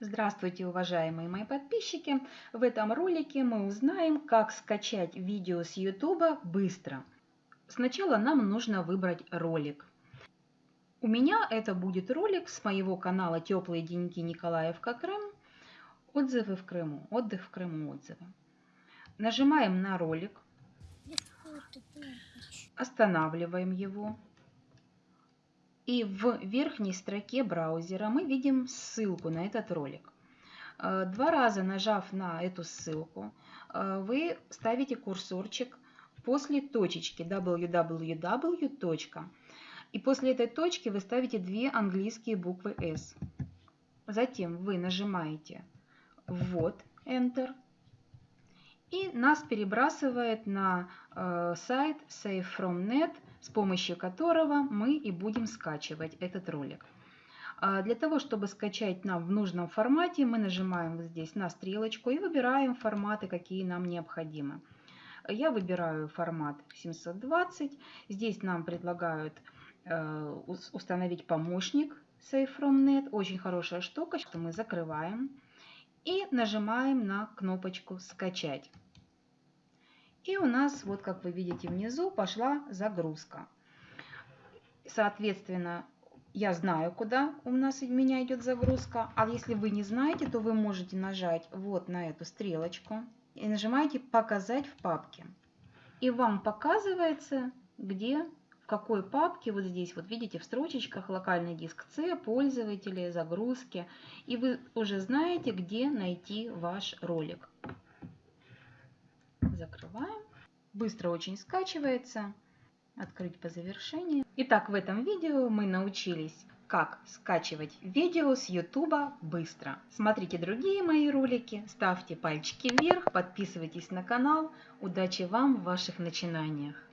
Здравствуйте, уважаемые мои подписчики! В этом ролике мы узнаем, как скачать видео с YouTube быстро. Сначала нам нужно выбрать ролик. У меня это будет ролик с моего канала «Теплые деньги Николаевка Крым». Отзывы в Крыму. Отдых в Крыму. Отзывы. Нажимаем на ролик. Останавливаем его. И в верхней строке браузера мы видим ссылку на этот ролик. Э, два раза нажав на эту ссылку, э, вы ставите курсорчик после точечки www. И после этой точки вы ставите две английские буквы S. Затем вы нажимаете «Ввод», Enter, и нас перебрасывает на э, сайт SafeFromNet, с помощью которого мы и будем скачивать этот ролик. А для того, чтобы скачать нам в нужном формате, мы нажимаем здесь на стрелочку и выбираем форматы, какие нам необходимы. Я выбираю формат 720. Здесь нам предлагают э, установить помощник SafeFromNet. Очень хорошая штука, что мы закрываем и нажимаем на кнопочку «Скачать». И у нас, вот как вы видите внизу, пошла загрузка. Соответственно, я знаю, куда у нас у меня идет загрузка. А если вы не знаете, то вы можете нажать вот на эту стрелочку и нажимаете «Показать в папке». И вам показывается, где, в какой папке, вот здесь, вот видите, в строчечках локальный диск C, пользователи, загрузки. И вы уже знаете, где найти ваш ролик закрываем. Быстро очень скачивается. Открыть по завершении. Итак, в этом видео мы научились, как скачивать видео с YouTube быстро. Смотрите другие мои ролики, ставьте пальчики вверх, подписывайтесь на канал. Удачи вам в ваших начинаниях!